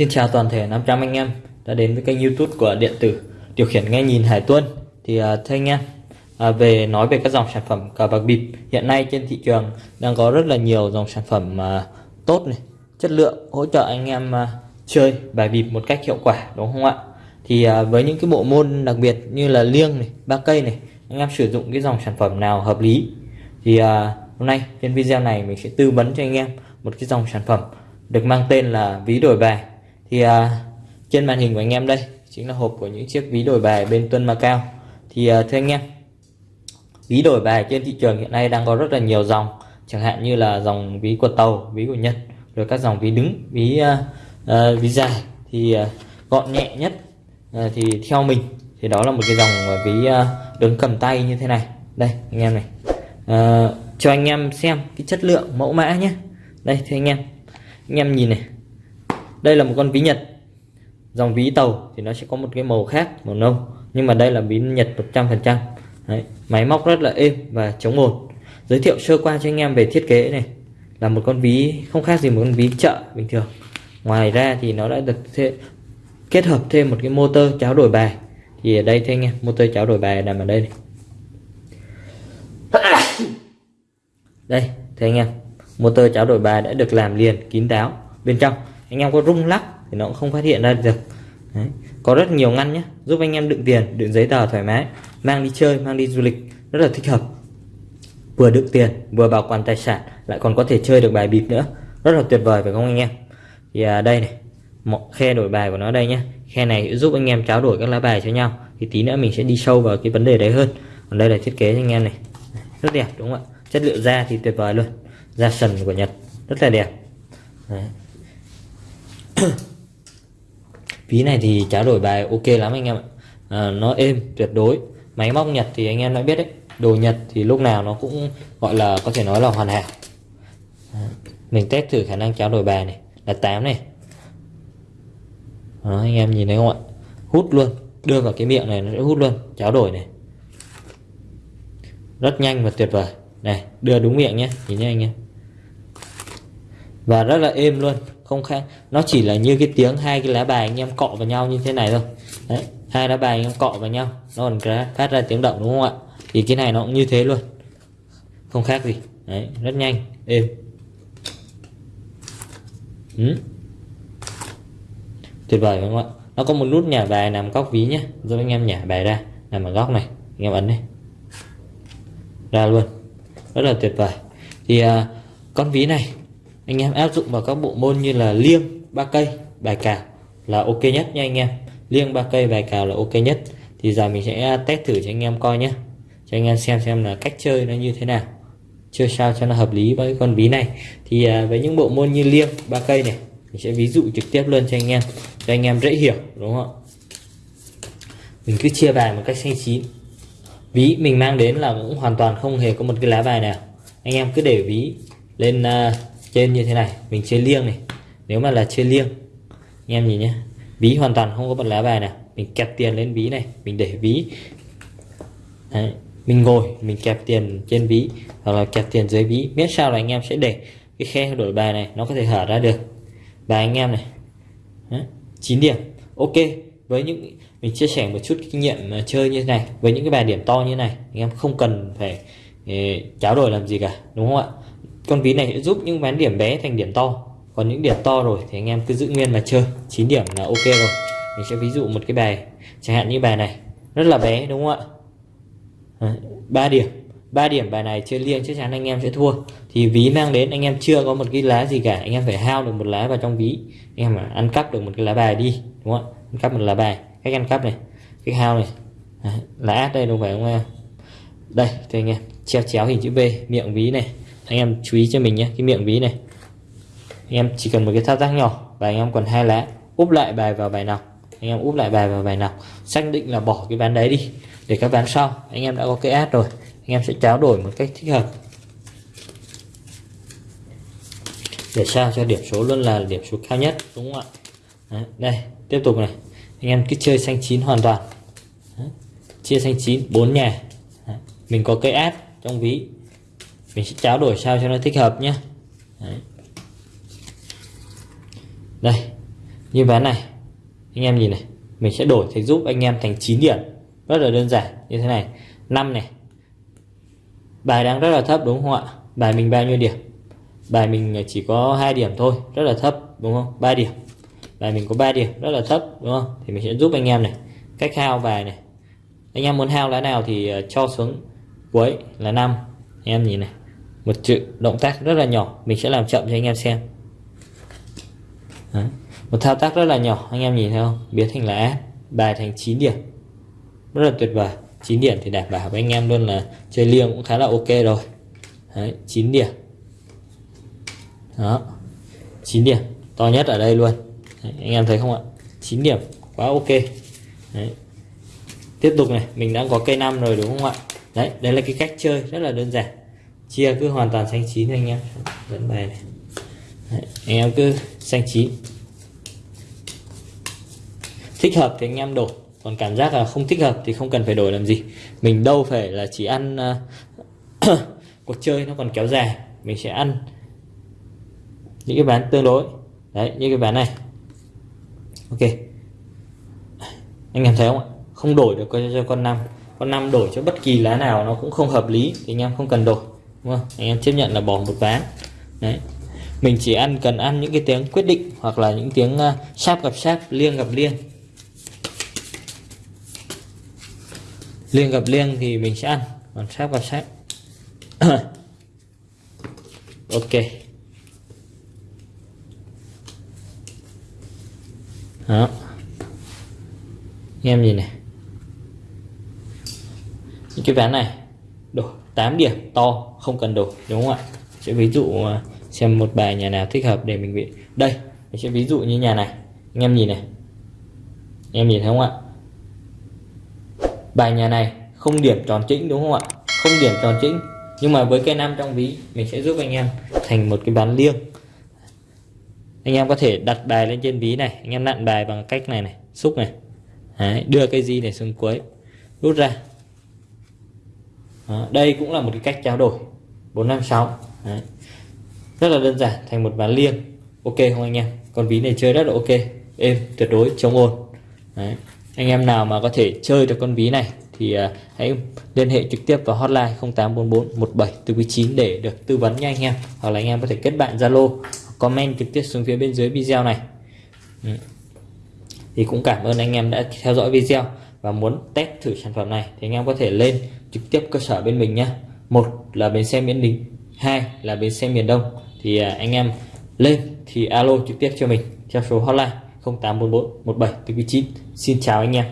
Xin chào toàn thể 500 anh em đã đến với kênh youtube của điện tử điều khiển nghe nhìn Hải Tuân. Thì uh, thưa anh em à, về nói về các dòng sản phẩm cờ bạc bịp hiện nay trên thị trường đang có rất là nhiều dòng sản phẩm uh, tốt này chất lượng hỗ trợ anh em uh, chơi bài bịp một cách hiệu quả đúng không ạ? Thì uh, với những cái bộ môn đặc biệt như là liêng này ba cây này anh em sử dụng cái dòng sản phẩm nào hợp lý? Thì uh, hôm nay trên video này mình sẽ tư vấn cho anh em một cái dòng sản phẩm được mang tên là ví đổi bài thì à, trên màn hình của anh em đây chính là hộp của những chiếc ví đổi bài bên Tuân Macao thì à, thưa anh em ví đổi bài trên thị trường hiện nay đang có rất là nhiều dòng chẳng hạn như là dòng ví của tàu ví của nhật rồi các dòng ví đứng ví à, à, ví dài. Thì à, gọn nhẹ nhất à, thì theo mình thì đó là một cái dòng à, ví à, đứng cầm tay như thế này. Đây anh em này. À, cho anh em xem cái chất lượng mẫu mã nhé. Đây thưa anh em. Anh em nhìn này đây là một con ví nhật. Dòng ví tàu thì nó sẽ có một cái màu khác màu nâu. Nhưng mà đây là ví nhật 100% Đấy, máy móc rất là êm và chống ồn. Giới thiệu sơ qua cho anh em về thiết kế này. Là một con ví không khác gì một con ví chợ bình thường. Ngoài ra thì nó đã được kết hợp thêm một cái motor cháo đổi bài. Thì ở đây thế anh em motor cháo đổi bài nằm ở đây này. đây thế anh em. Motor cháo đổi bài đã được làm liền kín đáo bên trong anh em có rung lắc thì nó cũng không phát hiện ra được. Đấy. có rất nhiều ngăn nhé giúp anh em đựng tiền đựng giấy tờ thoải mái mang đi chơi mang đi du lịch rất là thích hợp. Vừa đựng tiền vừa bảo quản tài sản lại còn có thể chơi được bài bịp nữa. Rất là tuyệt vời phải không anh em? Thì à, đây này một khe đổi bài của nó đây nhé khe này giúp anh em trao đổi các lá bài cho nhau. Thì tí nữa mình sẽ đi sâu vào cái vấn đề đấy hơn. Còn đây là thiết kế cho anh em này. Rất đẹp đúng không ạ? Chất liệu da thì tuyệt vời luôn. Da sần của Nhật rất là đẹp. Đấy. ví này thì trả đổi bài ok lắm anh em ạ. À, nó êm tuyệt đối. Máy móc Nhật thì anh em đã biết đấy. Đồ Nhật thì lúc nào nó cũng gọi là có thể nói là hoàn hảo. À, mình test thử khả năng trao đổi bài này. Là 8 này. Đó, anh em nhìn thấy không ạ? Hút luôn. Đưa vào cái miệng này nó sẽ hút luôn. Trao đổi này. Rất nhanh và tuyệt vời. Này đưa đúng miệng nhé. Nhìn nhé anh em. Và rất là êm luôn không khác. Nó chỉ là như cái tiếng hai cái lá bài anh em cọ vào nhau như thế này thôi. Đấy hai lá bài anh em cọ vào nhau. Nó còn phát ra tiếng động đúng không ạ? Thì cái này nó cũng như thế luôn. Không khác gì. Đấy rất nhanh. Êm. Ừ. tuyệt vời đúng không ạ? Nó có một nút nhả bài nằm góc ví nhé giúp anh em nhả bài ra. Nằm ở góc này. Anh em ấn đây ra luôn. Rất là tuyệt vời. Thì uh, con ví này anh em áp dụng vào các bộ môn như là liêng ba cây bài cào là ok nhất nha anh em. Liêng ba cây bài cào là ok nhất. Thì giờ mình sẽ à, test thử cho anh em coi nhé cho anh em xem xem là cách chơi nó như thế nào. Chơi sao cho nó hợp lý với con ví này. Thì à, với những bộ môn như liêng ba cây này mình sẽ ví dụ trực tiếp luôn cho anh em. Cho anh em dễ hiểu đúng không mình cứ chia bài một cách xanh chín. Ví mình mang đến là cũng hoàn toàn không hề có một cái lá bài nào. Anh em cứ để ví lên uh, trên như thế này mình chơi liêng này. Nếu mà là chơi liêng anh em nhìn nhé ví hoàn toàn không có bật lá bài này, mình kẹp tiền lên ví này mình để ví. Đấy. mình ngồi mình kẹp tiền trên ví hoặc là kẹp tiền dưới ví. Biết sao là anh em sẽ để cái khe đổi bài này nó có thể hở ra được. Bài anh em này Đấy. 9 điểm. Ok với những mình chia sẻ một chút kinh nghiệm à, chơi như thế này với những cái bài điểm to như thế này anh em không cần phải ờ, cháo đổi làm gì cả đúng không ạ? Con ví này sẽ giúp những ván điểm bé thành điểm to. Còn những điểm to rồi thì anh em cứ giữ nguyên mà chơi. 9 điểm là ok rồi. Mình sẽ ví dụ một cái bài, chẳng hạn như bài này. Rất là bé, đúng không ạ? Ba điểm. 3 điểm bài này chơi liêng chắc chắn anh em sẽ thua. Thì ví mang đến, anh em chưa có một cái lá gì cả. Anh em phải hao được một lá vào trong ví. Anh em ăn cắp được một cái lá bài đi, đúng không ạ? Ăn cắp một lá bài. Cách ăn cắp này, cách hao này. Lá át đây đúng phải không em? Đây thì anh em. Treo chéo hình chữ V miệng ví này anh em chú ý cho mình nhé cái miệng ví này. Anh em chỉ cần một cái thao tác nhỏ và anh em còn hai lá úp lại bài vào bài nào. Anh em úp lại bài vào bài nào. Xác định là bỏ cái ván đấy đi để các ván sau. Anh em đã có cái ad rồi anh em sẽ trao đổi một cách thích hợp. Để sao? Cho điểm số luôn là điểm số cao nhất đúng không ạ? Đấy, đây tiếp tục này. Anh em cứ chơi xanh chín hoàn toàn. Đấy, chia xanh chín bốn nhà. Đấy, mình có cây ad trong ví mình sẽ trao đổi sao cho nó thích hợp nhé. Đấy. đây, như ván này, anh em nhìn này, mình sẽ đổi thành giúp anh em thành 9 điểm. Rất là đơn giản, như thế này. 5 này, bài đang rất là thấp đúng không ạ? Bài mình bao nhiêu điểm? Bài mình chỉ có hai điểm thôi, rất là thấp, đúng không? 3 điểm. Bài mình có 3 điểm, rất là thấp, đúng không? Thì mình sẽ giúp anh em này. Cách hao bài này. Anh em muốn hao lá nào thì ờ, cho xuống cuối là 5 anh em nhìn này một chữ động tác rất là nhỏ mình sẽ làm chậm cho anh em xem. Đấy. một thao tác rất là nhỏ anh em nhìn thấy không? Biến thành là áp bài thành 9 điểm. Rất là tuyệt vời. 9 điểm thì đảm bảo với anh em luôn là chơi liêng cũng khá là ok rồi. Đấy, 9 điểm. Đó. 9 điểm to nhất ở đây luôn. Đấy, anh em thấy không ạ? 9 điểm quá ok. Đấy. tiếp tục này mình đã có cây 5 rồi đúng không ạ? Đấy đây là cái cách chơi rất là đơn giản chia cứ hoàn toàn xanh chín anh em vẫn bài này. Đấy, anh em cứ xanh chín. Thích hợp thì anh em đổi. Còn cảm giác là không thích hợp thì không cần phải đổi làm gì. Mình đâu phải là chỉ ăn uh, cuộc chơi nó còn kéo dài. Mình sẽ ăn những cái bán tương đối. Đấy như cái bán này. Ok. Anh em thấy không ạ? Không đổi được cho con năm. Con năm đổi cho bất kỳ lá nào nó cũng không hợp lý. Thì anh em không cần đổi đúng không anh em chấp nhận là bỏ một ván. Đấy. Mình chỉ ăn cần ăn những cái tiếng quyết định hoặc là những tiếng à, uh, sáp gặp sáp liêng gặp liêng. Liêng gặp liêng thì mình sẽ ăn còn sáp gặp sáp ok. Đó. Em gì này. Những cái ván này. Đổi. 8 điểm to không cần đổi đúng không ạ? Sẽ ví dụ à, xem một bài nhà nào thích hợp để mình bị đây mình sẽ ví dụ như nhà này anh em nhìn này anh em nhìn thấy không ạ? Bài nhà này không điểm tròn chỉnh đúng không ạ? Không điểm tròn chỉnh nhưng mà với cây nam trong ví mình sẽ giúp anh em thành một cái bán liêng. Anh em có thể đặt bài lên trên ví này anh em nặn bài bằng cách này này xúc này. Đấy, đưa cây di này xuống cuối rút ra. Đó, đây cũng là một cái cách trao đổi. 456 Đấy. rất là đơn giản thành một ván liêng. Ok không anh em? Con ví này chơi rất là ok. Êm tuyệt đối chống ồn Đấy. anh em nào mà có thể chơi được con ví này thì uh, hãy liên hệ trực tiếp vào hotline 0844 17 để được tư vấn nha anh em. Hoặc là anh em có thể kết bạn Zalo comment trực tiếp xuống phía bên dưới video này. Ừ. thì cũng cảm ơn anh em đã theo dõi video và muốn test thử sản phẩm này, thì anh em có thể lên trực tiếp cơ sở bên mình nhé một là bến xe miền đình, hai là bến xe miền đông. Thì à, anh em lên thì alo trực tiếp cho mình, theo số hotline 0844 17 9 xin chào anh em.